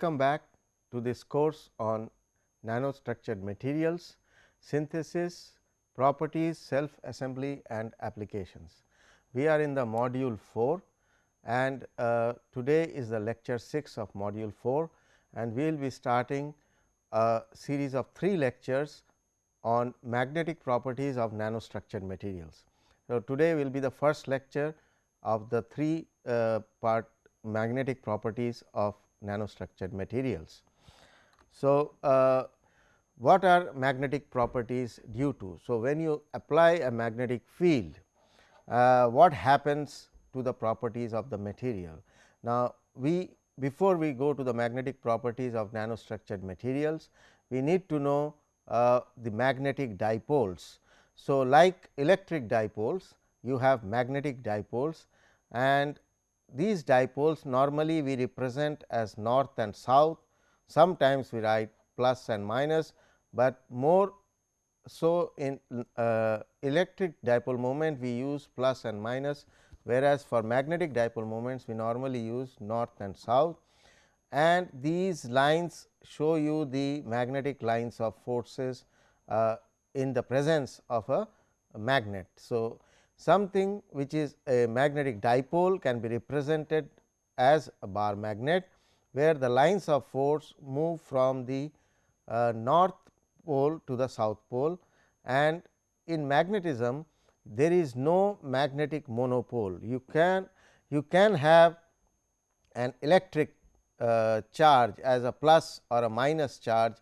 Welcome back to this course on nanostructured materials, synthesis, properties, self assembly and applications. We are in the module 4 and uh, today is the lecture 6 of module 4 and we will be starting a series of 3 lectures on magnetic properties of nanostructured materials. So, today will be the first lecture of the 3 uh, part magnetic properties of nanostructured materials. So, uh, what are magnetic properties due to? So, when you apply a magnetic field, uh, what happens to the properties of the material? Now, we before we go to the magnetic properties of nanostructured materials, we need to know uh, the magnetic dipoles. So, like electric dipoles, you have magnetic dipoles and these dipoles normally we represent as north and south, sometimes we write plus and minus, but more so in uh, electric dipole moment we use plus and minus, whereas, for magnetic dipole moments we normally use north and south and these lines show you the magnetic lines of forces uh, in the presence of a magnet. So, something which is a magnetic dipole can be represented as a bar magnet, where the lines of force move from the uh, north pole to the south pole and in magnetism there is no magnetic monopole. You can you can have an electric uh, charge as a plus or a minus charge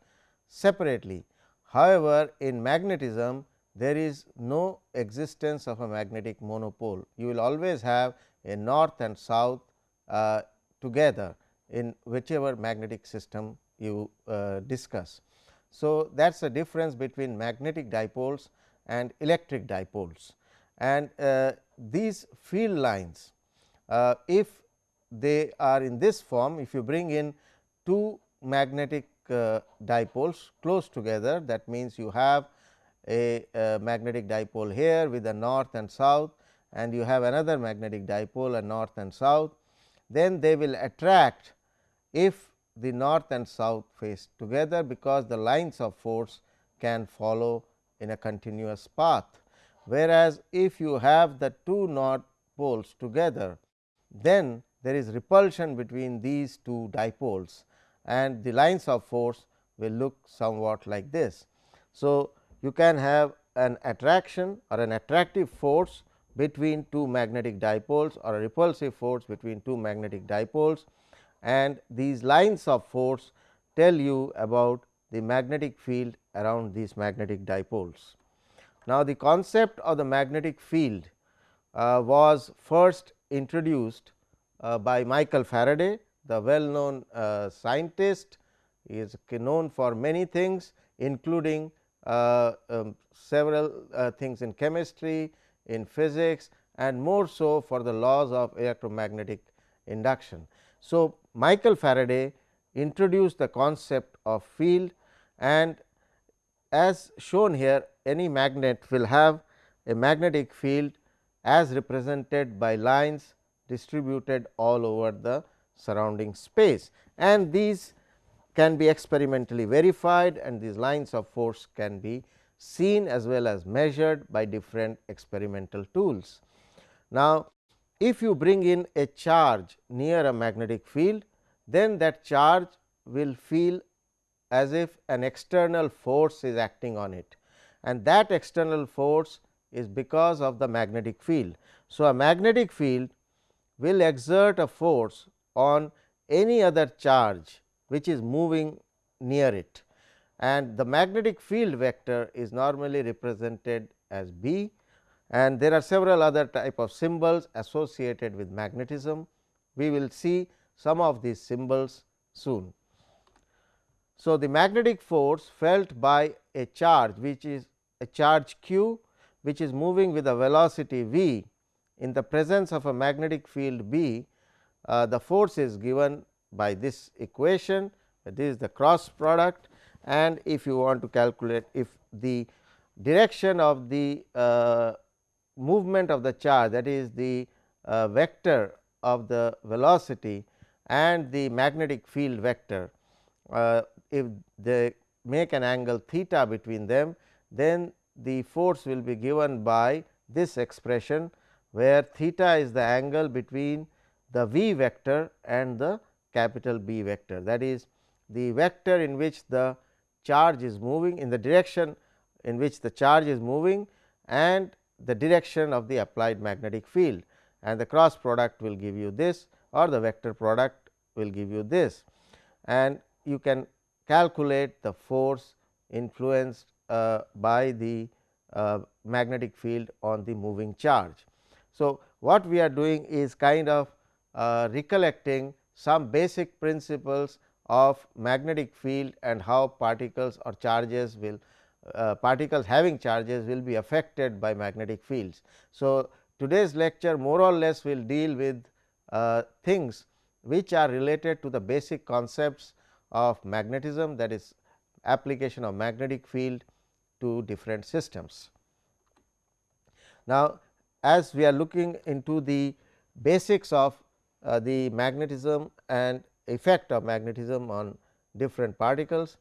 separately. However, in magnetism there is no existence of a magnetic monopole. You will always have a north and south uh, together in whichever magnetic system you uh, discuss. So, that is the difference between magnetic dipoles and electric dipoles and uh, these field lines uh, if they are in this form if you bring in two magnetic uh, dipoles close together that means you have a, a, magnetic dipole here with a north and south and you have another magnetic dipole a north and south, then they will attract if the north and south face together because the lines of force can follow in a continuous path. Whereas, if you have the two north poles together, then there is repulsion between these two dipoles and the lines of force will look somewhat like this. So, you can have an attraction or an attractive force between two magnetic dipoles or a repulsive force between two magnetic dipoles and these lines of force tell you about the magnetic field around these magnetic dipoles. Now, the concept of the magnetic field uh, was first introduced uh, by Michael Faraday, the well known uh, scientist he is known for many things including um, several uh, things in chemistry, in physics and more so for the laws of electromagnetic induction. So, Michael Faraday introduced the concept of field and as shown here any magnet will have a magnetic field as represented by lines distributed all over the surrounding space and these can be experimentally verified and these lines of force can be seen as well as measured by different experimental tools. Now, if you bring in a charge near a magnetic field, then that charge will feel as if an external force is acting on it and that external force is because of the magnetic field. So, a magnetic field will exert a force on any other charge which is moving near it and the magnetic field vector is normally represented as B and there are several other type of symbols associated with magnetism. We will see some of these symbols soon. So, the magnetic force felt by a charge which is a charge q which is moving with a velocity v in the presence of a magnetic field B, uh, the force is given by this equation this is the cross product. And if you want to calculate if the direction of the uh, movement of the charge that is the uh, vector of the velocity and the magnetic field vector, uh, if they make an angle theta between them, then the force will be given by this expression, where theta is the angle between the v vector and the capital B vector. That is the vector in which the charge is moving in the direction in which the charge is moving and the direction of the applied magnetic field and the cross product will give you this or the vector product will give you this and you can calculate the force influenced uh, by the uh, magnetic field on the moving charge. So, what we are doing is kind of uh, recollecting some basic principles of magnetic field and how particles or charges will uh, particles having charges will be affected by magnetic fields. So, today's lecture more or less will deal with uh, things which are related to the basic concepts of magnetism that is application of magnetic field to different systems. Now, as we are looking into the basics of uh, the magnetism and effect of magnetism on different particles,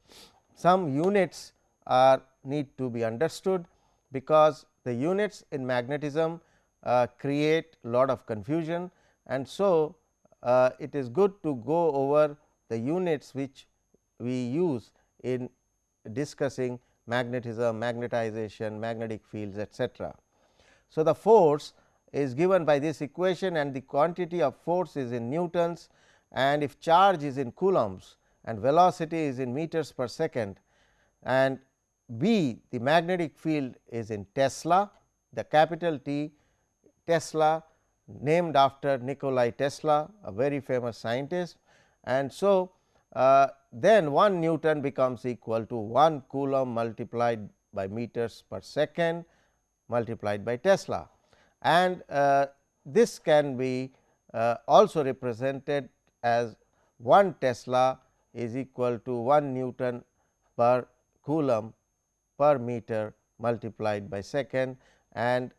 some units are need to be understood, because the units in magnetism uh, create lot of confusion and so uh, it is good to go over the units which we use in discussing magnetism, magnetization, magnetic fields etcetera. So, the force is given by this equation and the quantity of force is in newtons and if charge is in coulombs and velocity is in meters per second and B the magnetic field is in Tesla, the capital T Tesla named after Nikolai Tesla a very famous scientist. And so uh, then 1 Newton becomes equal to 1 coulomb multiplied by meters per second multiplied by Tesla and uh, this can be uh, also represented as 1 Tesla is equal to 1 Newton per coulomb per meter multiplied by second and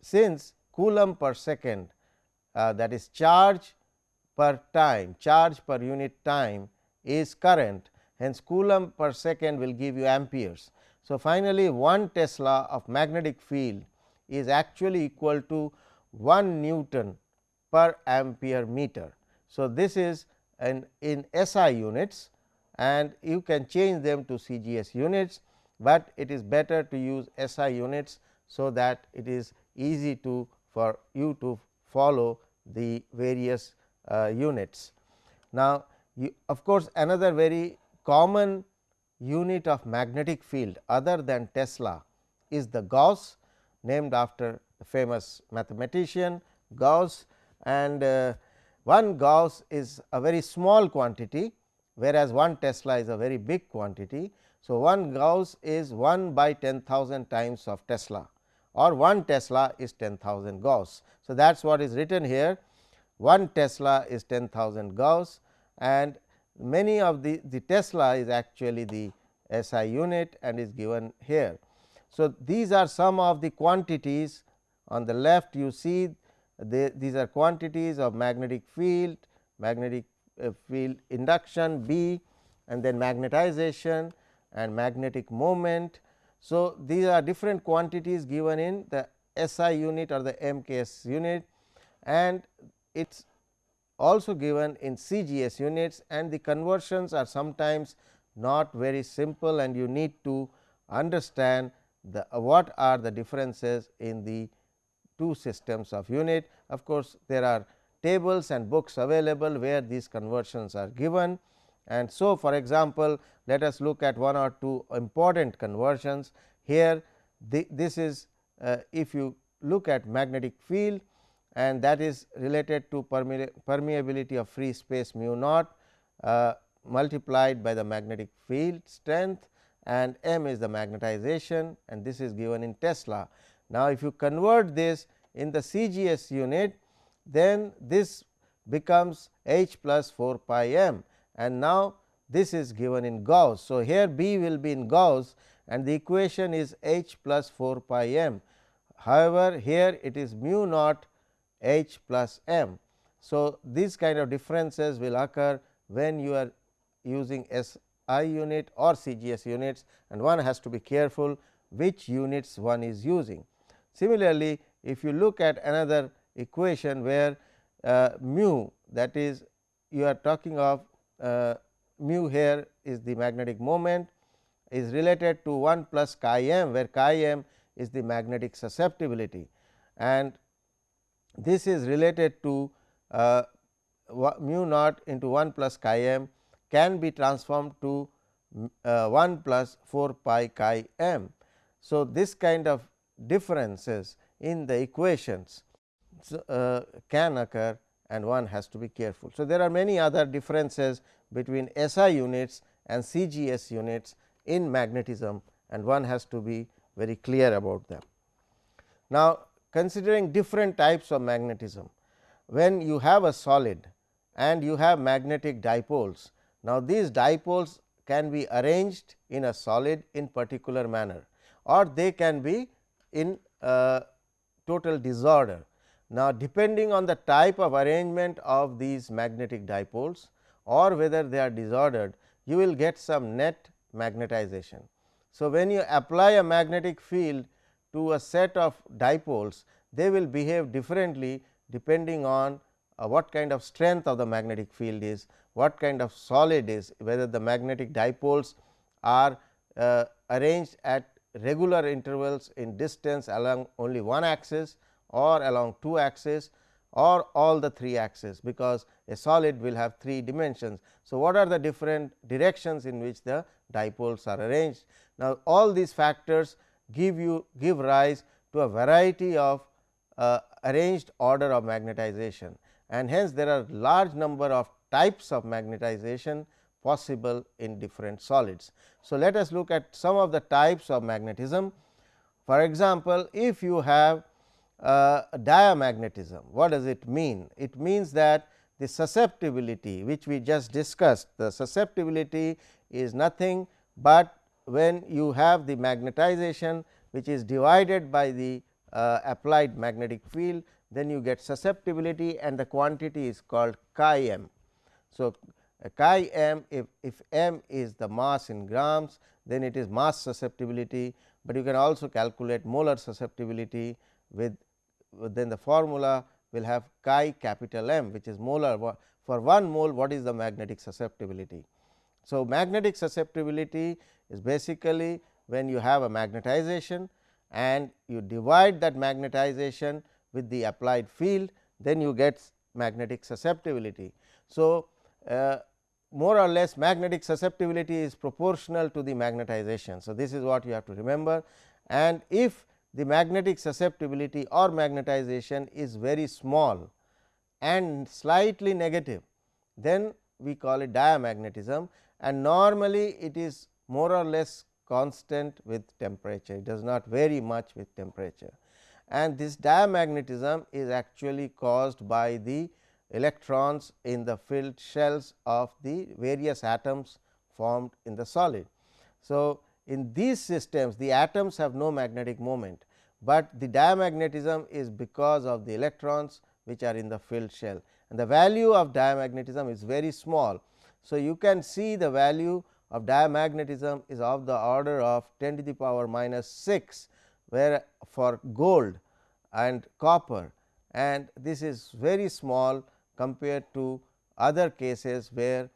since coulomb per second uh, that is charge per time charge per unit time is current hence coulomb per second will give you amperes. So, finally, 1 Tesla of magnetic field is actually equal to 1 Newton per ampere meter. So, this is an in SI units and you can change them to CGS units, but it is better to use SI units. So, that it is easy to for you to follow the various uh, units. Now, you, of course, another very common unit of magnetic field other than Tesla is the Gauss named after the famous mathematician Gauss and uh, one Gauss is a very small quantity whereas, one Tesla is a very big quantity. So, one Gauss is 1 by 10,000 times of Tesla or 1 Tesla is 10,000 Gauss. So, that is what is written here 1 Tesla is 10,000 Gauss and many of the, the Tesla is actually the SI unit and is given here. So, these are some of the quantities on the left you see the, these are quantities of magnetic field, magnetic uh, field induction B and then magnetization and magnetic moment. So, these are different quantities given in the SI unit or the MKS unit and it is also given in CGS units and the conversions are sometimes not very simple and you need to understand the uh, what are the differences in the two systems of unit. Of course, there are tables and books available where these conversions are given. And so for example, let us look at one or two important conversions. Here the, this is uh, if you look at magnetic field and that is related to permeability of free space mu naught uh, multiplied by the magnetic field strength and m is the magnetization and this is given in Tesla. Now, if you convert this in the CGS unit then this becomes h plus 4 pi m and now this is given in Gauss. So, here B will be in Gauss and the equation is h plus 4 pi m. However, here it is mu naught h plus m. So, these kind of differences will occur when you are using SI unit or CGS units and one has to be careful which units one is using. Similarly, if you look at another equation where uh, mu that is you are talking of uh, mu here is the magnetic moment is related to 1 plus chi m where chi m is the magnetic susceptibility and this is related to uh, mu naught into 1 plus chi m can be transformed to uh, 1 plus 4 pi chi m. So, this kind of differences in the equations uh, can occur and one has to be careful. So, there are many other differences between SI units and CGS units in magnetism and one has to be very clear about them. Now, considering different types of magnetism, when you have a solid and you have magnetic dipoles. Now, these dipoles can be arranged in a solid in particular manner or they can be in total disorder. Now, depending on the type of arrangement of these magnetic dipoles or whether they are disordered, you will get some net magnetization. So, when you apply a magnetic field to a set of dipoles, they will behave differently depending on what kind of strength of the magnetic field is, what kind of solid is, whether the magnetic dipoles are uh, arranged at regular intervals in distance along only one axis or along two axes or all the three axes, because a solid will have three dimensions. So, what are the different directions in which the dipoles are arranged? Now, all these factors give you give rise to a variety of uh, arranged order of magnetization and hence there are large number of types of magnetization possible in different solids. So, let us look at some of the types of magnetism. For example, if you have uh, diamagnetism, what does it mean? It means that the susceptibility which we just discussed, the susceptibility is nothing but when you have the magnetization which is divided by the uh, applied magnetic field, then you get susceptibility and the quantity is called chi m. So, chi m if, if m is the mass in grams then it is mass susceptibility, but you can also calculate molar susceptibility with then the formula will have chi capital M which is molar for 1 mole what is the magnetic susceptibility. So, magnetic susceptibility is basically when you have a magnetization and you divide that magnetization with the applied field then you get magnetic susceptibility. So, uh, more or less magnetic susceptibility is proportional to the magnetization. So, this is what you have to remember and if the magnetic susceptibility or magnetization is very small and slightly negative, then we call it diamagnetism and normally it is more or less constant with temperature, it does not vary much with temperature. And this diamagnetism is actually caused by the electrons in the filled shells of the various atoms formed in the solid. So, in these systems the atoms have no magnetic moment, but the diamagnetism is because of the electrons which are in the filled shell and the value of diamagnetism is very small. So, you can see the value of diamagnetism is of the order of 10 to the power minus 6, where for gold and copper and this is very small compared to other cases where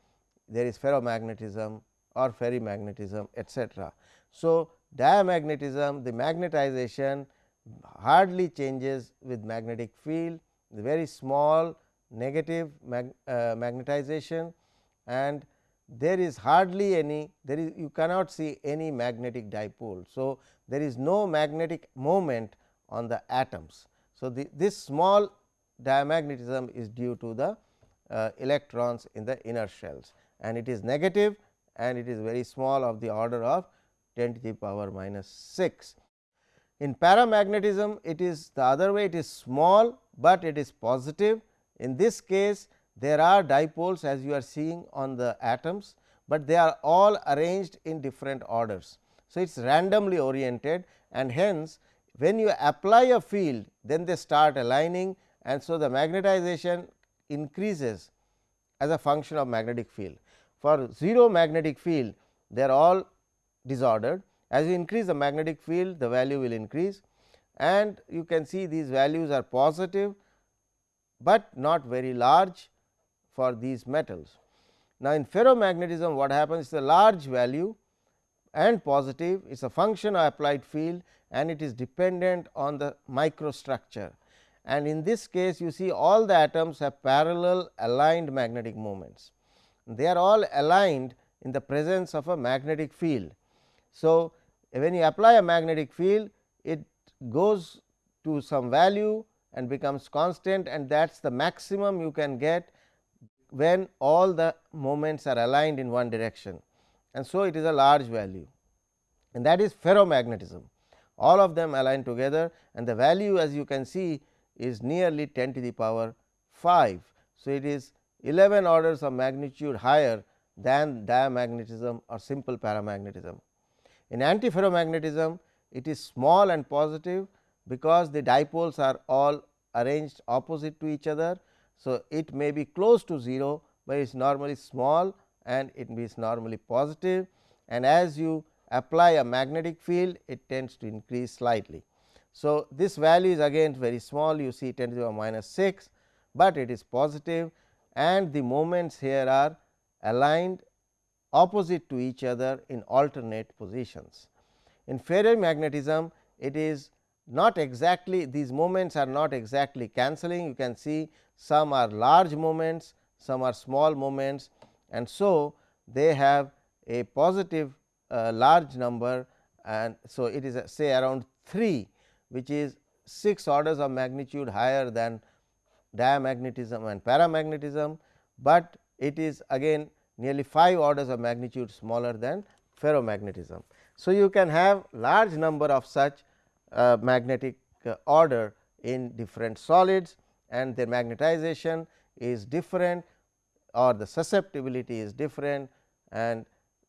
there is ferromagnetism or ferrimagnetism etcetera. So, diamagnetism the magnetization hardly changes with magnetic field the very small negative mag, uh, magnetization and there is hardly any there is you cannot see any magnetic dipole. So, there is no magnetic moment on the atoms. So, the, this small diamagnetism is due to the uh, electrons in the inner shells and it is negative and it is very small of the order of 10 to the power minus 6. In paramagnetism it is the other way it is small, but it is positive in this case there are dipoles as you are seeing on the atoms, but they are all arranged in different orders. So, it is randomly oriented and hence when you apply a field then they start aligning and so the magnetization increases as a function of magnetic field. For 0 magnetic field they are all disordered as you increase the magnetic field the value will increase and you can see these values are positive, but not very large for these metals. Now, in ferromagnetism what happens is a large value and positive is a function of applied field and it is dependent on the microstructure and in this case you see all the atoms have parallel aligned magnetic moments. They are all aligned in the presence of a magnetic field. So, when you apply a magnetic field it goes to some value and becomes constant and that is the maximum you can get when all the moments are aligned in one direction and so it is a large value and that is ferromagnetism all of them align together and the value as you can see is nearly 10 to the power 5. So, it is 11 orders of magnitude higher than diamagnetism or simple paramagnetism. In antiferromagnetism it is small and positive because the dipoles are all arranged opposite to each other. So, it may be close to 0, but it is normally small and it is normally positive and as you apply a magnetic field it tends to increase slightly. So, this value is again very small you see 10 to the power minus 6, but it is positive and the moments here are aligned opposite to each other in alternate positions. In ferromagnetism it is not exactly these moments are not exactly cancelling you can see some are large moments some are small moments and so they have a positive uh, large number and so it is say around 3 which is 6 orders of magnitude higher than diamagnetism and paramagnetism, but it is again nearly 5 orders of magnitude smaller than ferrimagnetism. So, you can have large number of such uh, magnetic uh, order in different solids and their magnetization is different or the susceptibility is different and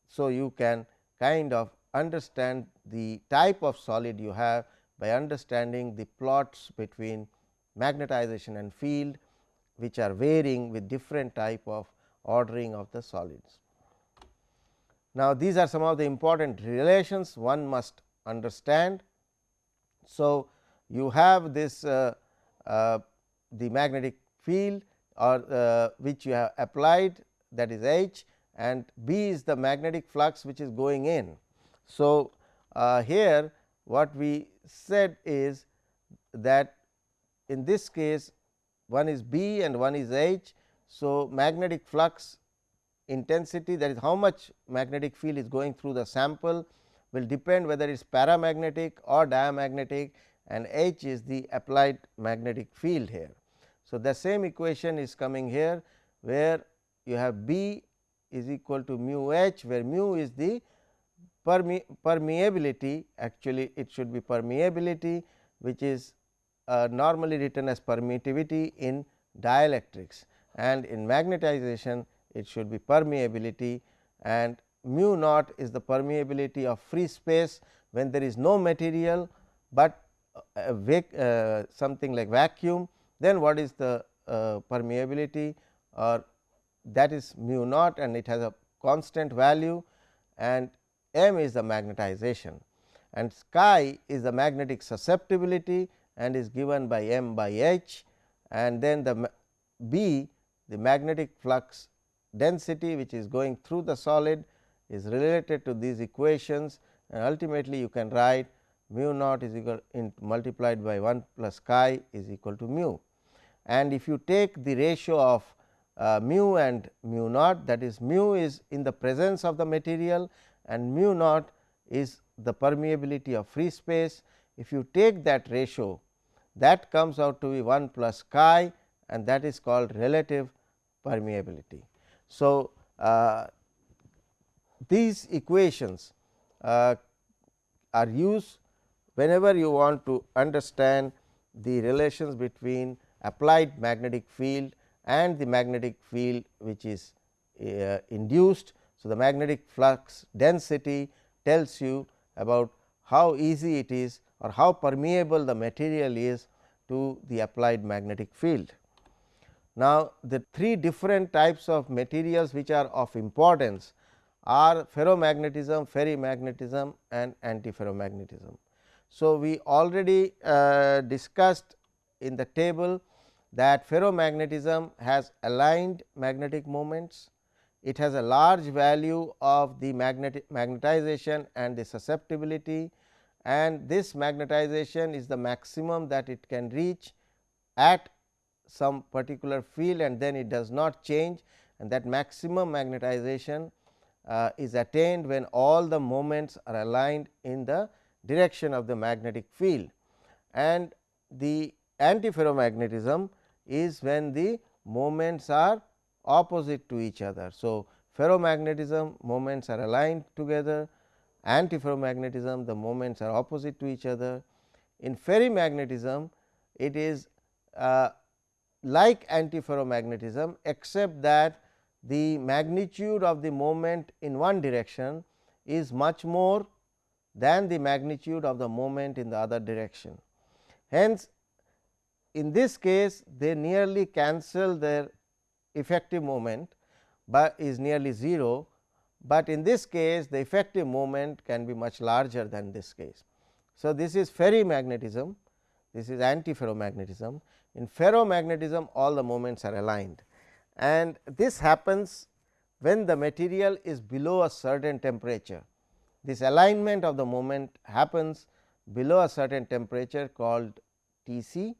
so you can kind of understand the type of solid you have by understanding the plots between magnetization and field which are varying with different type of ordering of the solids. Now, these are some of the important relations one must understand. So, you have this uh, uh, the magnetic field or uh, which you have applied that is H and B is the magnetic flux which is going in. So, uh, here what we said is that in this case one is B and one is H. So, magnetic flux intensity that is how much magnetic field is going through the sample will depend whether it is paramagnetic or diamagnetic and H is the applied magnetic field here. So, the same equation is coming here where you have B is equal to mu H where mu is the perme permeability actually it should be permeability which is uh, normally written as permittivity in dielectrics and in magnetization it should be permeability and mu naught is the permeability of free space when there is no material, but uh, something like vacuum then what is the uh, permeability? Or that is mu naught and it has a constant value and m is the magnetization. And chi is the magnetic susceptibility and is given by m by h and then the b the magnetic flux density which is going through the solid is related to these equations and ultimately you can write mu naught is equal in multiplied by 1 plus chi is equal to mu. And if you take the ratio of uh, mu and mu naught that is mu is in the presence of the material and mu naught is the permeability of free space. If you take that ratio that comes out to be 1 plus chi and that is called relative permeability. So, uh, these equations uh, are used whenever you want to understand the relations between applied magnetic field and the magnetic field which is uh, induced. So, the magnetic flux density tells you about how easy it is or how permeable the material is to the applied magnetic field. Now, the three different types of materials which are of importance are ferromagnetism, ferrimagnetism and antiferromagnetism. So, we already uh, discussed in the table that ferromagnetism has aligned magnetic moments, it has a large value of the magnetization and the susceptibility and this magnetization is the maximum that it can reach at some particular field and then it does not change and that maximum magnetization uh, is attained when all the moments are aligned in the direction of the magnetic field and the antiferromagnetism is when the moments are opposite to each other. So, ferromagnetism moments are aligned together antiferromagnetism the moments are opposite to each other. In ferrimagnetism it is uh, like antiferromagnetism except that the magnitude of the moment in one direction is much more than the magnitude of the moment in the other direction. Hence, in this case they nearly cancel their effective moment, but is nearly 0, but in this case the effective moment can be much larger than this case. So, this is ferrimagnetism, this is antiferromagnetism. In ferromagnetism all the moments are aligned and this happens when the material is below a certain temperature. This alignment of the moment happens below a certain temperature called T c.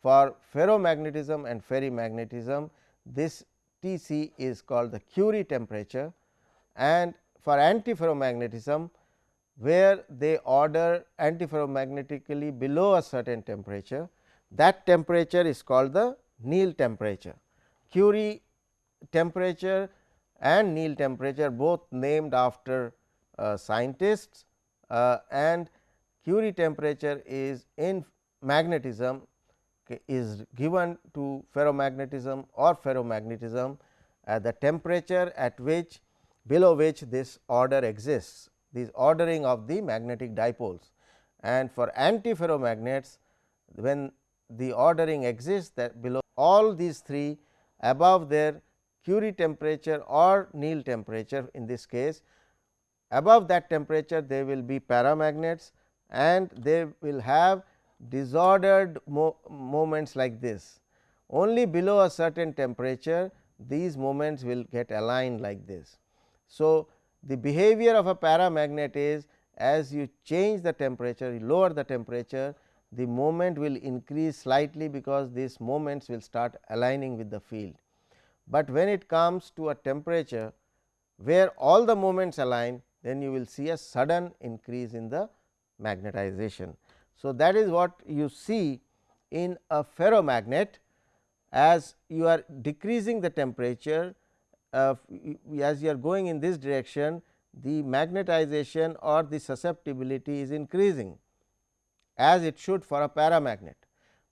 For ferromagnetism and ferrimagnetism this T c is called the Curie temperature and for antiferromagnetism where they order antiferromagnetically below a certain temperature that temperature is called the Néel temperature. Curie temperature and Néel temperature both named after uh, scientists uh, and Curie temperature is in magnetism is given to ferromagnetism or ferrimagnetism at the temperature at which below which this order exists this ordering of the magnetic dipoles. And for antiferromagnets when the ordering exists that below all these three above their Curie temperature or Néel temperature in this case above that temperature they will be paramagnets and they will have disordered mo moments like this. Only below a certain temperature these moments will get aligned like this. So, the behavior of a paramagnet is as you change the temperature, you lower the temperature, the moment will increase slightly because these moments will start aligning with the field. But when it comes to a temperature where all the moments align, then you will see a sudden increase in the magnetization. So, that is what you see in a ferromagnet as you are decreasing the temperature uh, as you are going in this direction the magnetization or the susceptibility is increasing as it should for a paramagnet.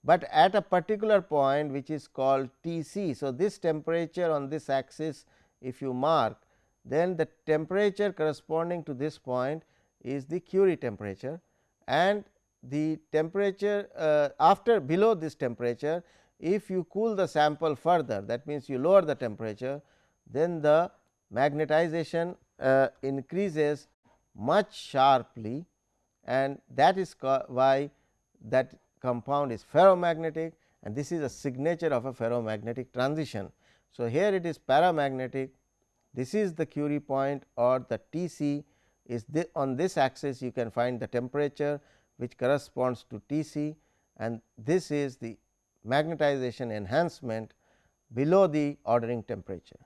But at a particular point which is called T c. So, this temperature on this axis if you mark then the temperature corresponding to this point is the Curie temperature and the temperature uh, after below this temperature if you cool the sample further that means you lower the temperature then the magnetization uh, increases much sharply and that is why that compound is ferromagnetic and this is a signature of a ferromagnetic transition. So, here it is paramagnetic this is the Curie point or the T c is on this axis you can find the temperature which corresponds to T c and this is the magnetization enhancement below the ordering temperature.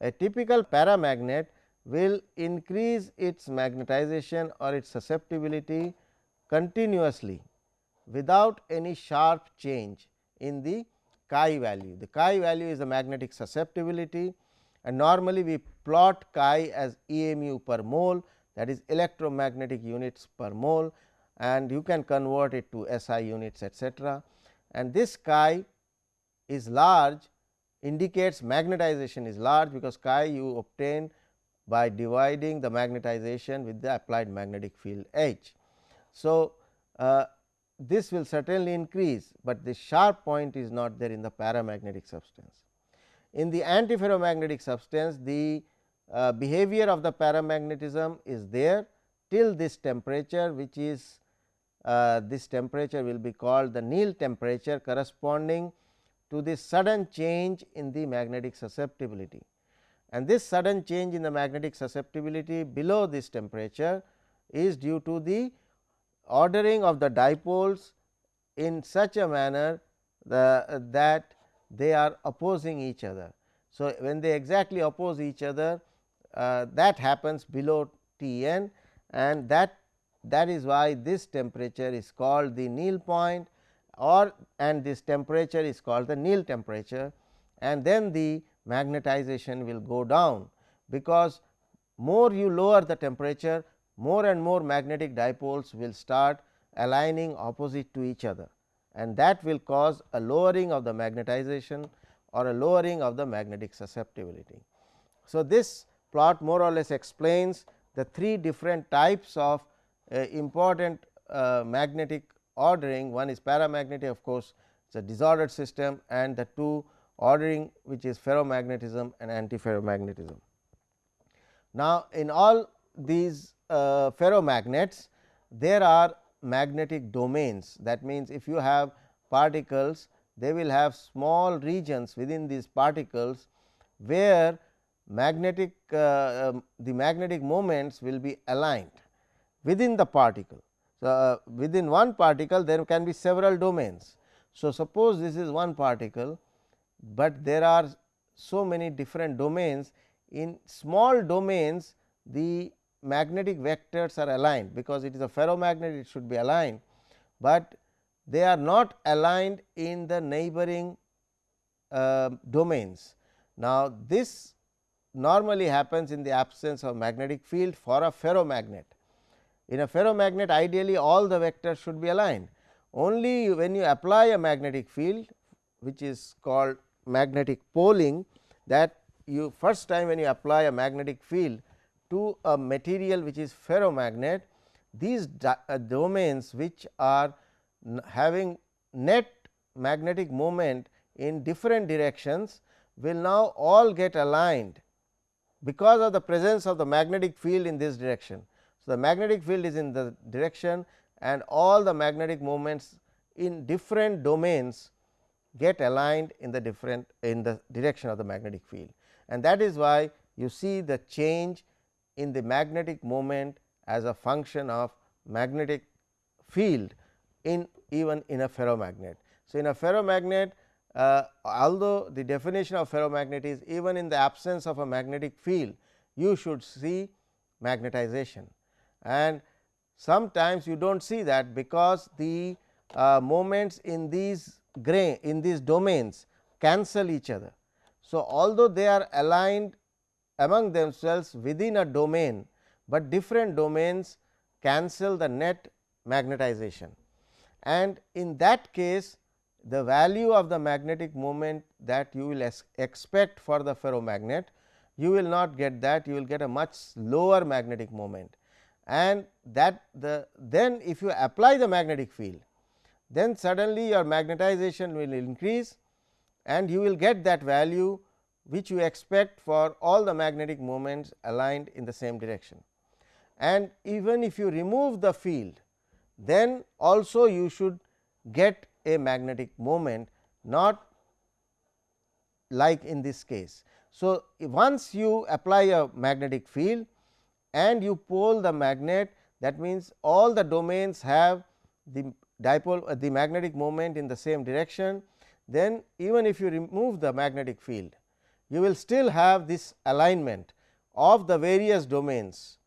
A typical paramagnet will increase its magnetization or its susceptibility continuously without any sharp change in the chi value. The chi value is the magnetic susceptibility and normally we plot chi as EMU per mole that is electromagnetic units per mole and you can convert it to SI units etcetera. And this chi is large indicates magnetization is large because chi you obtain by dividing the magnetization with the applied magnetic field H. So, uh, this will certainly increase, but the sharp point is not there in the paramagnetic substance. In the antiferromagnetic substance the uh, behavior of the paramagnetism is there till this temperature which is uh, this temperature will be called the Néel temperature corresponding to the sudden change in the magnetic susceptibility. And this sudden change in the magnetic susceptibility below this temperature is due to the ordering of the dipoles in such a manner the, uh, that they are opposing each other. So, when they exactly oppose each other uh, that happens below T n and that that is why this temperature is called the Néel point or and this temperature is called the Néel temperature and then the magnetization will go down because more you lower the temperature more and more magnetic dipoles will start aligning opposite to each other and that will cause a lowering of the magnetization or a lowering of the magnetic susceptibility. So, this plot more or less explains the three different types of uh, important uh, magnetic ordering one is paramagnetic of course, it is a disordered system and the two ordering which is ferromagnetism and antiferromagnetism. Now, in all these uh, ferromagnets there are magnetic domains that means, if you have particles they will have small regions within these particles where magnetic uh, um, the magnetic moments will be aligned within the particle. So, uh, within one particle there can be several domains. So, suppose this is one particle, but there are so many different domains in small domains the magnetic vectors are aligned because it is a ferromagnet it should be aligned, but they are not aligned in the neighboring uh, domains. Now, this normally happens in the absence of magnetic field for a ferromagnet. In a ferromagnet ideally all the vectors should be aligned only when you apply a magnetic field which is called magnetic poling that you first time when you apply a magnetic field to a material which is ferromagnet these uh, domains which are having net magnetic moment in different directions will now all get aligned because of the presence of the magnetic field in this direction. So, the magnetic field is in the direction and all the magnetic moments in different domains get aligned in the different in the direction of the magnetic field and that is why you see the change in the magnetic moment as a function of magnetic field in even in a ferromagnet. So, in a ferromagnet uh, although the definition of ferromagnet is even in the absence of a magnetic field you should see magnetization and sometimes you do not see that because the uh, moments in these grain in these domains cancel each other. So, although they are aligned among themselves within a domain, but different domains cancel the net magnetization and in that case the value of the magnetic moment that you will expect for the ferromagnet you will not get that you will get a much lower magnetic moment and that the then if you apply the magnetic field then suddenly your magnetization will increase and you will get that value which you expect for all the magnetic moments aligned in the same direction. And even if you remove the field then also you should get a magnetic moment not like in this case. So, once you apply a magnetic field and you pole the magnet that means, all the domains have the dipole uh, the magnetic moment in the same direction then even if you remove the magnetic field you will still have this alignment of the various domains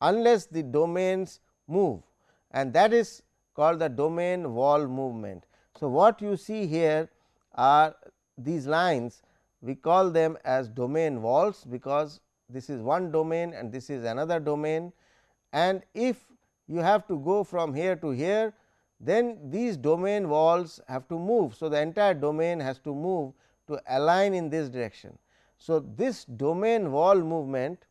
unless the domains move and that is called the domain wall movement. So, what you see here are these lines we call them as domain walls because this is one domain and this is another domain and if you have to go from here to here then these domain walls have to move. So, the entire domain has to move to align in this direction. So, this domain wall movement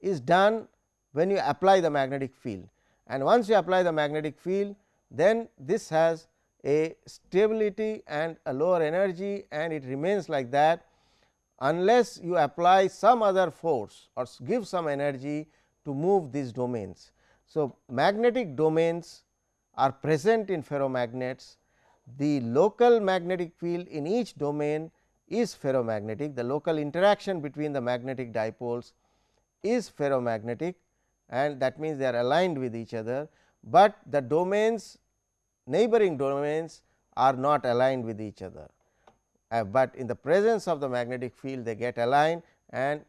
is done when you apply the magnetic field and once you apply the magnetic field then this has a stability and a lower energy and it remains like that unless you apply some other force or give some energy to move these domains. So, magnetic domains are present in ferromagnets. The local magnetic field in each domain is ferromagnetic. The local interaction between the magnetic dipoles is ferromagnetic and that means they are aligned with each other, but the domains neighboring domains are not aligned with each other. Uh, but in the presence of the magnetic field they get aligned and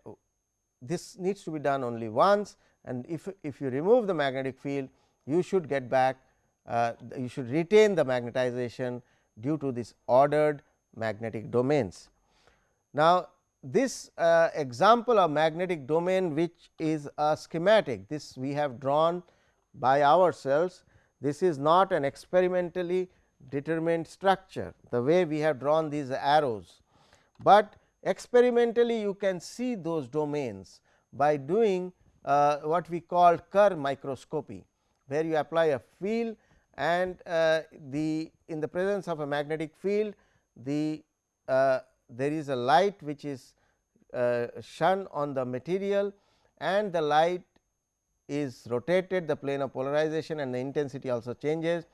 this needs to be done only once and if, if you remove the magnetic field you should get back uh, you should retain the magnetization due to this ordered magnetic domains. Now, this uh, example of magnetic domain which is a schematic this we have drawn by ourselves this is not an experimentally determined structure the way we have drawn these arrows, but experimentally you can see those domains by doing uh, what we call Kerr microscopy, where you apply a field and uh, the in the presence of a magnetic field the uh, there is a light which is uh, shone on the material and the light is rotated the plane of polarization and the intensity also changes.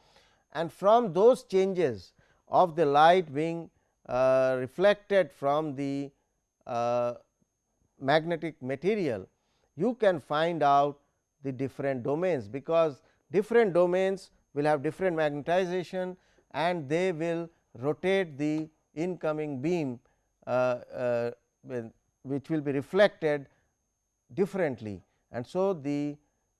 And from those changes of the light being uh, reflected from the uh, magnetic material, you can find out the different domains, because different domains will have different magnetization and they will rotate the incoming beam uh, uh which will be reflected differently. And so, the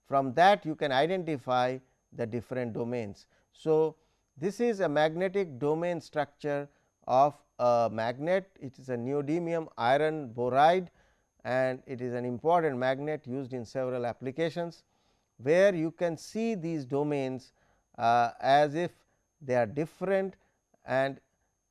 from that you can identify the different domains. So, this is a magnetic domain structure of a magnet it is a neodymium iron boride and it is an important magnet used in several applications where you can see these domains uh, as if they are different and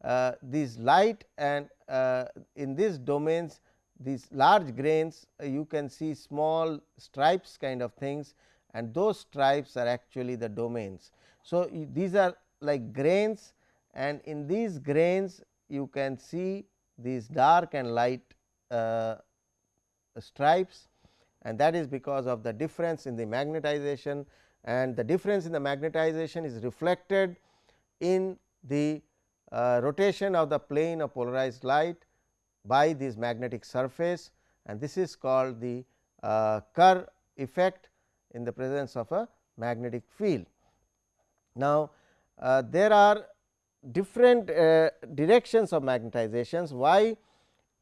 uh, these light and uh, in these domains these large grains uh, you can see small stripes kind of things and those stripes are actually the domains. So, these are like grains and in these grains you can see these dark and light uh, stripes and that is because of the difference in the magnetization and the difference in the magnetization is reflected in the uh, rotation of the plane of polarized light by this magnetic surface and this is called the uh, Kerr effect in the presence of a magnetic field. Now, uh, there are different uh, directions of magnetizations why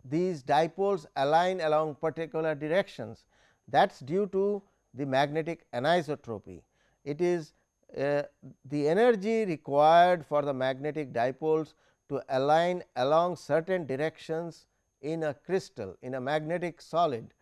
these dipoles align along particular directions that is due to the magnetic anisotropy. It is uh, the energy required for the magnetic dipoles to align along certain directions in a crystal in a magnetic solid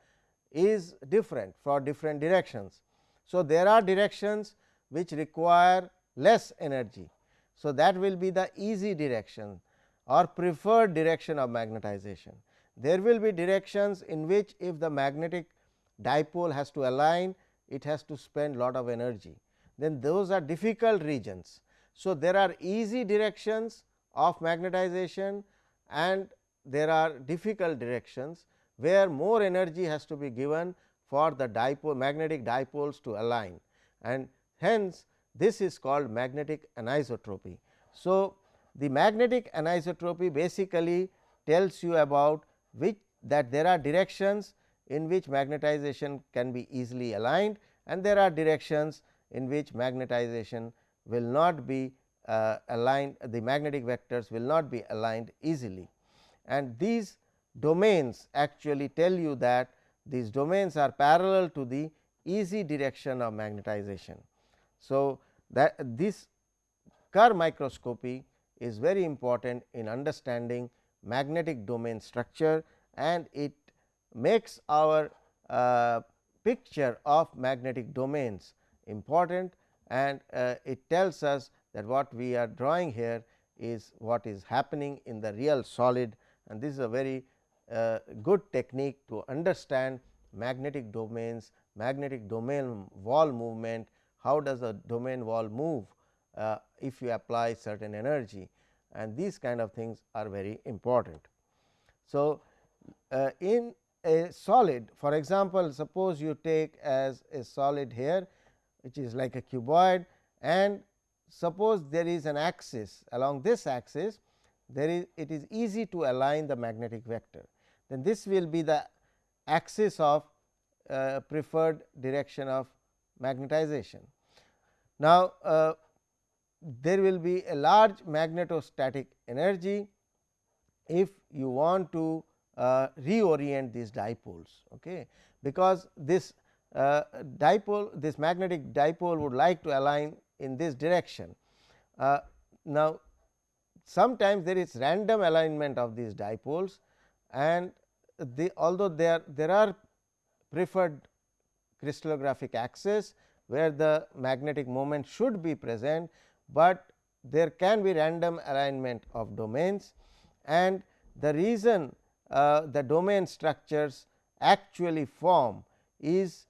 is different for different directions. So, there are directions which require less energy. So, that will be the easy direction or preferred direction of magnetization. There will be directions in which if the magnetic dipole has to align it has to spend lot of energy then those are difficult regions. So, there are easy directions of magnetization and there are difficult directions where more energy has to be given for the dipole magnetic dipoles to align and hence this is called magnetic anisotropy. So, the magnetic anisotropy basically tells you about which that there are directions in which magnetization can be easily aligned and there are directions in which magnetization will not be uh, aligned the magnetic vectors will not be aligned easily and these domains actually tell you that these domains are parallel to the easy direction of magnetization. So, that this Kerr microscopy is very important in understanding magnetic domain structure and it makes our uh, picture of magnetic domains important and uh, it tells us that what we are drawing here is what is happening in the real solid and this is a very uh, good technique to understand magnetic domains, magnetic domain wall movement, how does a domain wall move uh, if you apply certain energy and these kind of things are very important. So, uh, in a solid for example, suppose you take as a solid here which is like a cuboid and suppose there is an axis along this axis there is it is easy to align the magnetic vector then this will be the axis of uh, preferred direction of magnetization. Now, uh, there will be a large magnetostatic energy if you want to uh, reorient these dipoles okay because this uh, dipole this magnetic dipole would like to align in this direction. Uh, now, sometimes there is random alignment of these dipoles and the although there there are preferred crystallographic axis where the magnetic moment should be present, but there can be random alignment of domains and the reason uh, the domain structures actually form is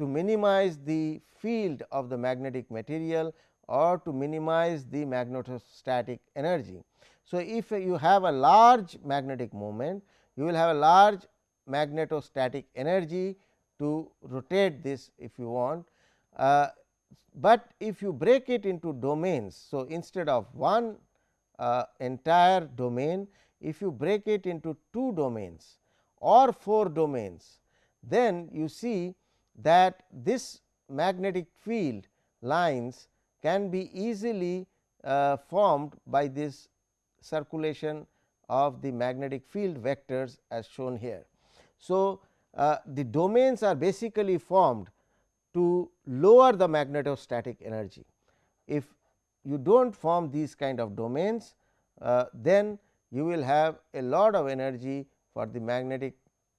to minimize the field of the magnetic material or to minimize the magnetostatic energy. So, if you have a large magnetic moment, you will have a large magnetostatic energy to rotate this if you want. Uh, but if you break it into domains. So, instead of one uh, entire domain, if you break it into two domains or four domains, then you see that this magnetic field lines can be easily uh, formed by this circulation of the magnetic field vectors as shown here. So, uh, the domains are basically formed to lower the magnetostatic energy. If you do not form these kind of domains, uh, then you will have a lot of energy for the magnetic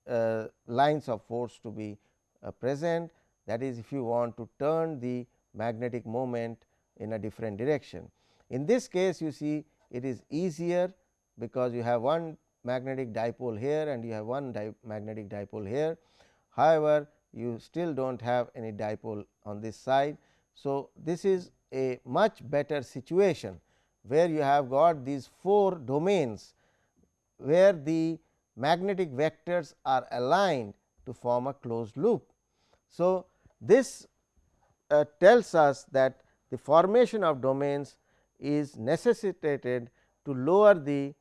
uh, lines of force to be uh, present that is if you want to turn the magnetic moment in a different direction. In this case you see it is easier because you have one magnetic dipole here and you have one di magnetic dipole here. However, you still do not have any dipole on this side. So, this is a much better situation where you have got these four domains where the magnetic vectors are aligned to form a closed loop. So, this uh, tells us that the formation of domains is necessitated to lower the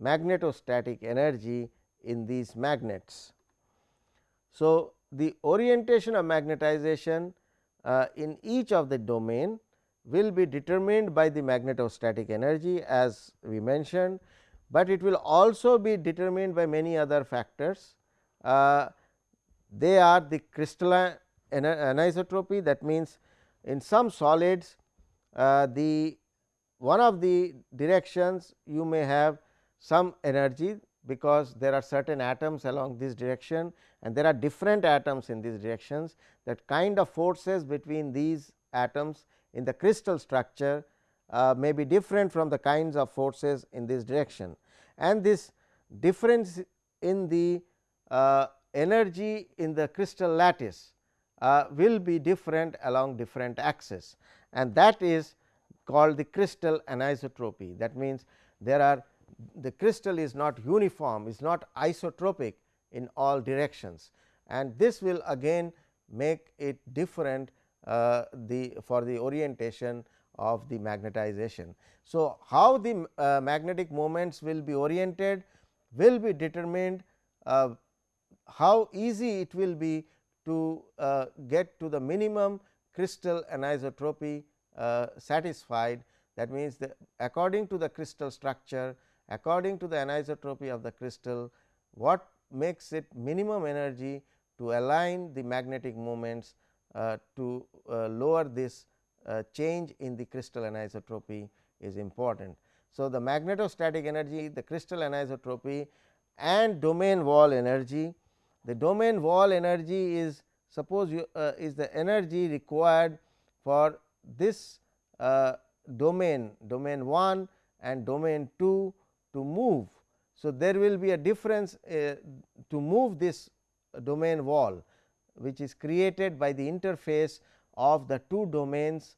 magnetostatic energy in these magnets. So, the orientation of magnetization uh, in each of the domain will be determined by the magnetostatic energy as we mentioned, but it will also be determined by many other factors. Uh, they are the crystalline anisotropy. That means, in some solids uh, the one of the directions you may have some energy because there are certain atoms along this direction and there are different atoms in these directions. That kind of forces between these atoms in the crystal structure uh, may be different from the kinds of forces in this direction. And this difference in the uh, energy in the crystal lattice uh, will be different along different axes and that is called the crystal anisotropy. That means, there are the crystal is not uniform is not isotropic in all directions and this will again make it different uh, the for the orientation of the magnetization. So, how the uh, magnetic moments will be oriented will be determined uh, how easy it will be to uh, get to the minimum crystal anisotropy uh, satisfied that means, the according to the crystal structure according to the anisotropy of the crystal what makes it minimum energy to align the magnetic moments uh, to uh, lower this uh, change in the crystal anisotropy is important. So, the magnetostatic energy, the crystal anisotropy and domain wall energy. The domain wall energy is suppose you uh, is the energy required for this uh, domain domain 1 and domain 2 to move. So, there will be a difference uh, to move this domain wall which is created by the interface of the two domains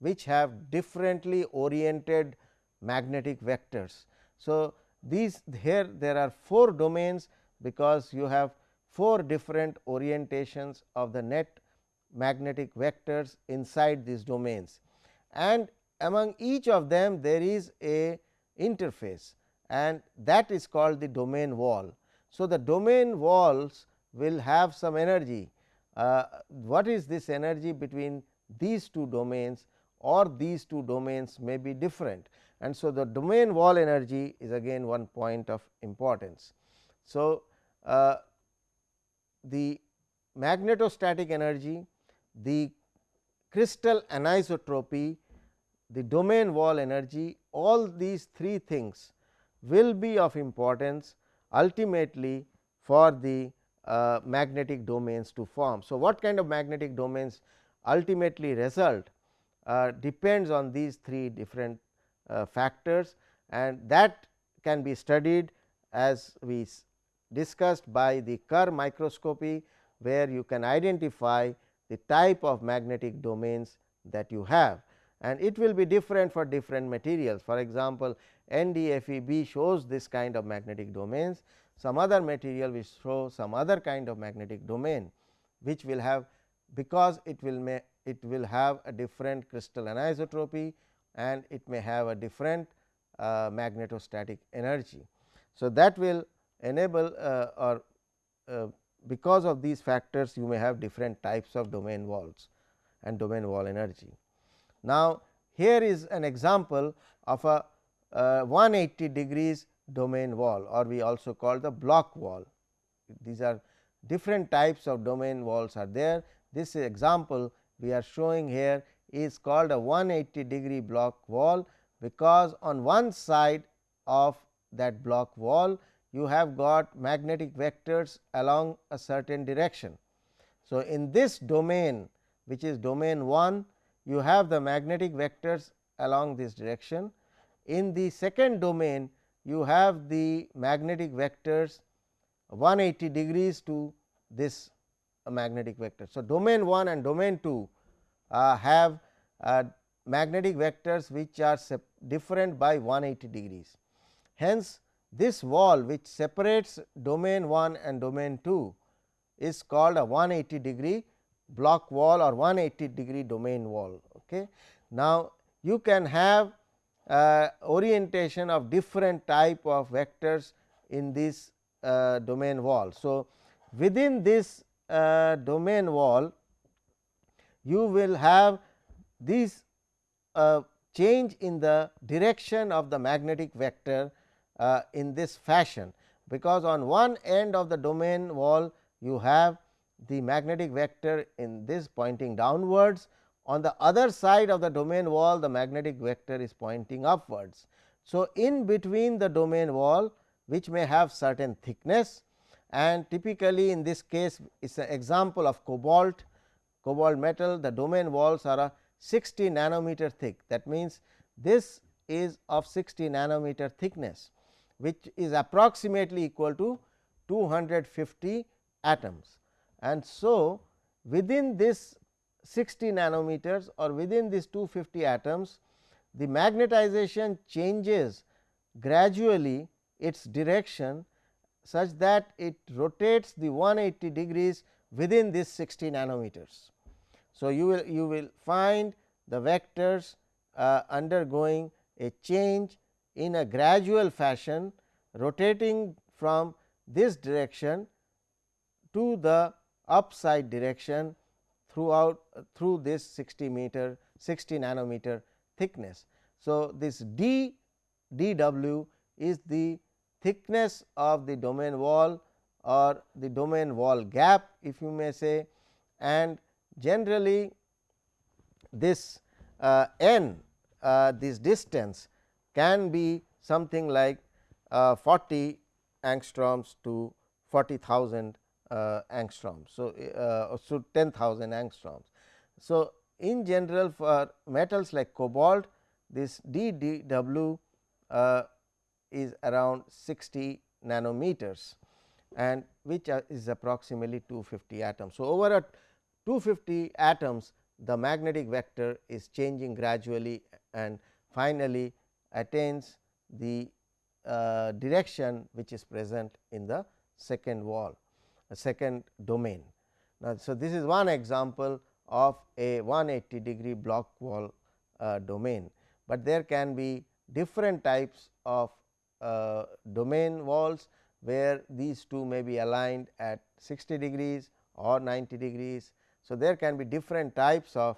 which have differently oriented magnetic vectors. So, these here there are 4 domains because you have 4 different orientations of the net magnetic vectors inside these domains and among each of them there is a interface and that is called the domain wall. So, the domain walls will have some energy. Uh, what is this energy between these two domains or these two domains may be different and so the domain wall energy is again one point of importance. So, uh, the magnetostatic energy, the crystal anisotropy, the domain wall energy all these three things will be of importance ultimately for the uh, magnetic domains to form. So, what kind of magnetic domains ultimately result uh, depends on these three different uh, factors and that can be studied as we discussed by the Kerr microscopy, where you can identify the type of magnetic domains that you have and it will be different for different materials. For example, NdFeB shows this kind of magnetic domains, some other material will show some other kind of magnetic domain, which will have because it will may it will have a different crystal anisotropy and it may have a different uh, magnetostatic energy. So, that will enable uh, or uh, because of these factors you may have different types of domain walls and domain wall energy. Now, here is an example of a uh, 180 degrees domain wall or we also call the Bloch wall. These are different types of domain walls are there. This example we are showing here is called a 180 degree Bloch wall, because on one side of that Bloch wall you have got magnetic vectors along a certain direction. So, in this domain which is domain 1 you have the magnetic vectors along this direction. In the second domain you have the magnetic vectors 180 degrees to this magnetic vector. So, domain 1 and domain 2 uh, have uh, magnetic vectors which are different by 180 degrees. Hence, this wall which separates domain 1 and domain 2 is called a 180 degree Bloch wall or 180 degree domain wall. Okay. Now, you can have uh, orientation of different type of vectors in this uh, domain wall. So, within this uh, domain wall you will have this uh, change in the direction of the magnetic vector uh, in this fashion, because on one end of the domain wall you have the magnetic vector in this pointing downwards. On the other side of the domain wall the magnetic vector is pointing upwards. So, in between the domain wall which may have certain thickness and typically in this case is an example of cobalt, cobalt metal the domain walls are a 60 nanometer thick that means, this is of 60 nanometer thickness which is approximately equal to 250 atoms. And so, within this 60 nanometers or within these 250 atoms the magnetization changes gradually its direction such that it rotates the 180 degrees within this 60 nanometers. So, you will you will find the vectors uh, undergoing a change in a gradual fashion rotating from this direction to the upside direction throughout through this 60 meter 60 nanometer thickness. So, this d d w is the thickness of the domain wall or the domain wall gap if you may say and generally this uh, n uh, this distance can be something like uh, 40 angstroms to 40,000 uh, angstroms. So, uh, so 10,000 angstroms. So, in general for metals like cobalt this d d w uh, is around 60 nanometers and which is approximately 250 atoms. So, over a 250 atoms the magnetic vector is changing gradually and finally attains the uh, direction which is present in the second wall a second domain. Now, so this is one example of a 180 degree Bloch wall uh, domain, but there can be different types of uh, domain walls where these two may be aligned at 60 degrees or 90 degrees. So, there can be different types of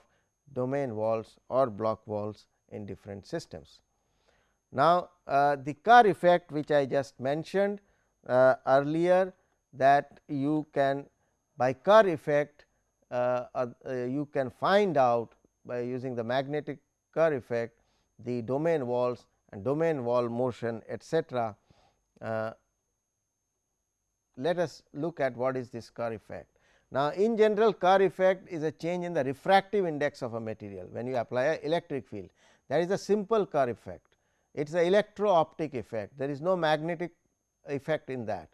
domain walls or Bloch walls in different systems. Now, uh, the Kerr effect which I just mentioned uh, earlier that you can by Kerr effect uh, uh, you can find out by using the magnetic Kerr effect the domain walls and domain wall motion etcetera. Uh, let us look at what is this Kerr effect. Now, in general Kerr effect is a change in the refractive index of a material when you apply a electric field that is a simple Kerr effect it is an electro optic effect there is no magnetic effect in that.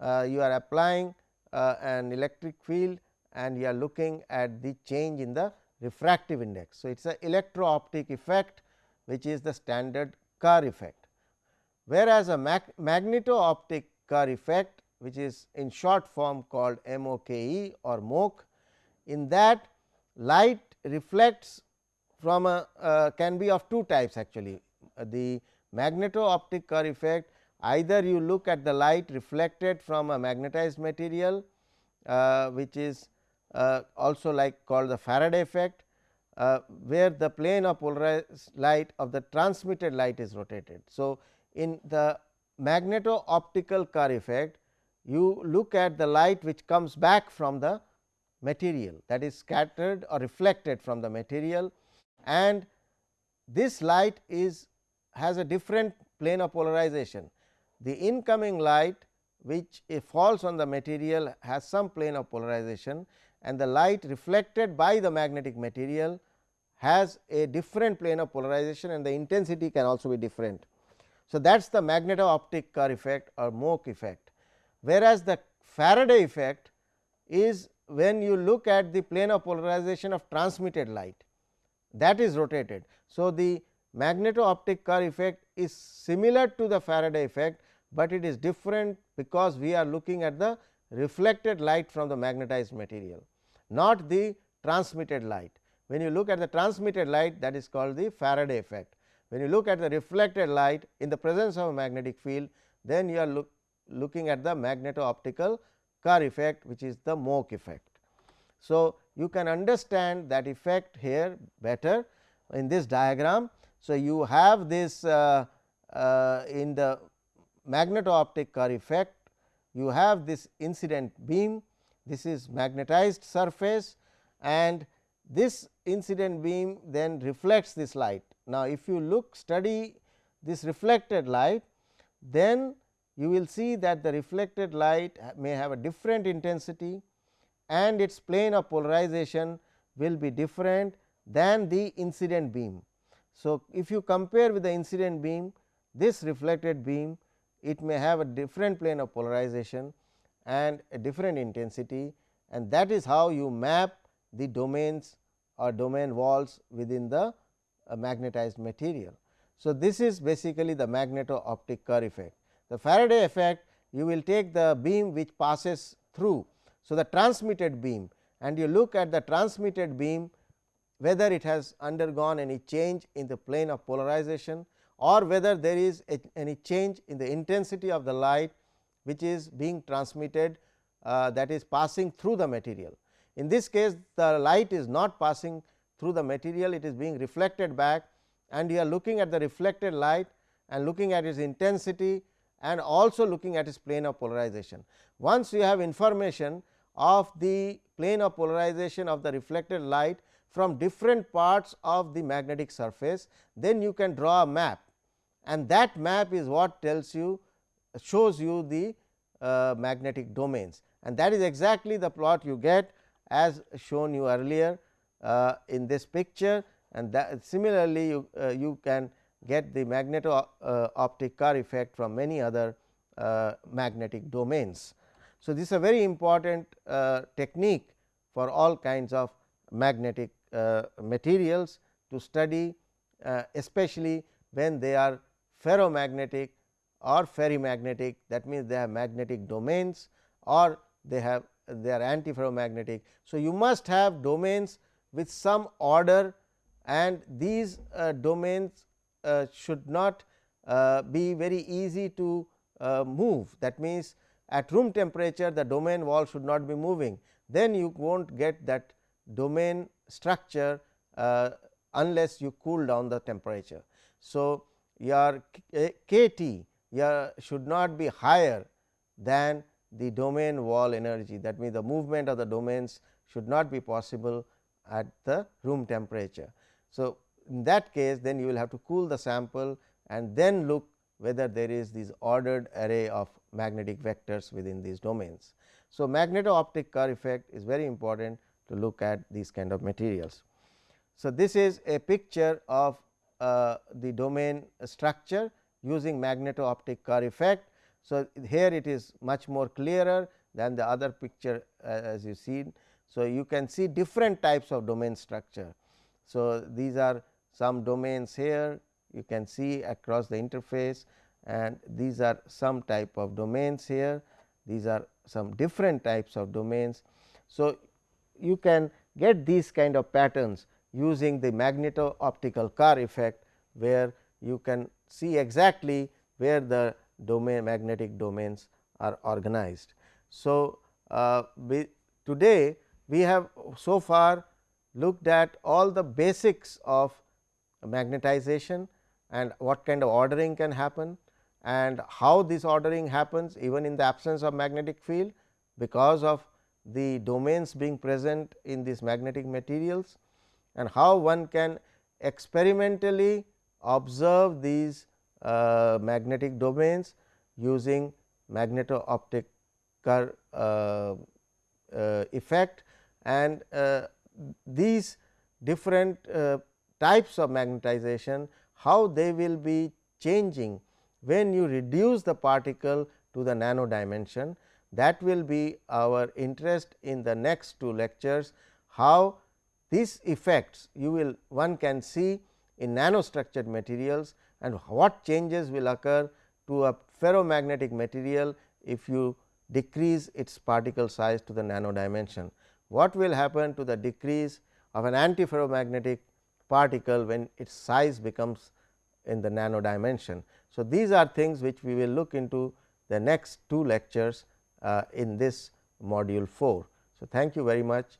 Uh, you are applying uh, an electric field and you are looking at the change in the refractive index. So, it is an electro optic effect which is the standard Kerr effect. Whereas, a mag magneto optic Kerr effect which is in short form called MOKE or MOKE. In that light reflects from a uh, can be of two types actually the magneto optic Kerr effect either you look at the light reflected from a magnetized material uh, which is uh, also like called the Faraday effect uh, where the plane of polarized light of the transmitted light is rotated. So, in the magneto optical Kerr effect you look at the light which comes back from the material that is scattered or reflected from the material and this light is has a different plane of polarization. The incoming light which falls on the material has some plane of polarization and the light reflected by the magnetic material has a different plane of polarization and the intensity can also be different. So, that is the magneto-optic Kerr effect or MOKE effect, whereas the Faraday effect is when you look at the plane of polarization of transmitted light that is rotated. So, the magneto-optic Kerr effect is similar to the Faraday effect, but it is different because we are looking at the reflected light from the magnetized material, not the transmitted light. When you look at the transmitted light that is called the Faraday effect. When you look at the reflected light in the presence of a magnetic field, then you are look, looking at the magneto-optical Kerr effect which is the MOKE effect. So, you can understand that effect here better in this diagram so, you have this uh, uh, in the magneto-optic Kerr effect, you have this incident beam, this is magnetized surface and this incident beam then reflects this light. Now, if you look study this reflected light, then you will see that the reflected light may have a different intensity and its plane of polarization will be different than the incident beam. So, if you compare with the incident beam this reflected beam it may have a different plane of polarization and a different intensity and that is how you map the domains or domain walls within the uh, magnetized material. So, this is basically the magneto optic Kerr effect. The Faraday effect you will take the beam which passes through. So, the transmitted beam and you look at the transmitted beam whether it has undergone any change in the plane of polarization or whether there is a, any change in the intensity of the light which is being transmitted uh, that is passing through the material. In this case the light is not passing through the material it is being reflected back and you are looking at the reflected light and looking at its intensity and also looking at its plane of polarization. Once you have information of the plane of polarization of the reflected light from different parts of the magnetic surface, then you can draw a map. And that map is what tells you shows you the uh, magnetic domains. And that is exactly the plot you get as shown you earlier uh, in this picture. And that similarly you, uh, you can get the magneto uh, optic Kerr effect from many other uh, magnetic domains. So, this is a very important uh, technique for all kinds of magnetic materials to study uh, especially when they are ferromagnetic or ferrimagnetic that means they have magnetic domains or they have they are antiferromagnetic. So, you must have domains with some order and these uh, domains uh, should not uh, be very easy to uh, move that means, at room temperature the domain wall should not be moving then you will not get that domain structure uh, unless you cool down the temperature. So, your k t your should not be higher than the domain wall energy that means, the movement of the domains should not be possible at the room temperature. So, in that case then you will have to cool the sample and then look whether there is this ordered array of magnetic vectors within these domains. So, magneto-optic Kerr effect is very important to look at these kind of materials. So, this is a picture of uh, the domain structure using magneto-optic Kerr effect. So, here it is much more clearer than the other picture uh, as you see. So, you can see different types of domain structure. So, these are some domains here you can see across the interface and these are some type of domains here these are some different types of domains. So, you can get these kind of patterns using the magneto optical Kerr effect where you can see exactly where the domain magnetic domains are organized. So, uh, we today we have so far looked at all the basics of magnetization and what kind of ordering can happen and how this ordering happens even in the absence of magnetic field because of the domains being present in these magnetic materials and how one can experimentally observe these uh, magnetic domains using magneto optic uh, uh, effect and uh, these different uh, types of magnetization how they will be changing when you reduce the particle to the nano dimension that will be our interest in the next two lectures how these effects you will one can see in nanostructured materials and what changes will occur to a ferromagnetic material if you decrease its particle size to the nano dimension. What will happen to the decrease of an antiferromagnetic particle when its size becomes in the nano dimension. So, these are things which we will look into the next two lectures Uh, in this module 4. So, thank you very much.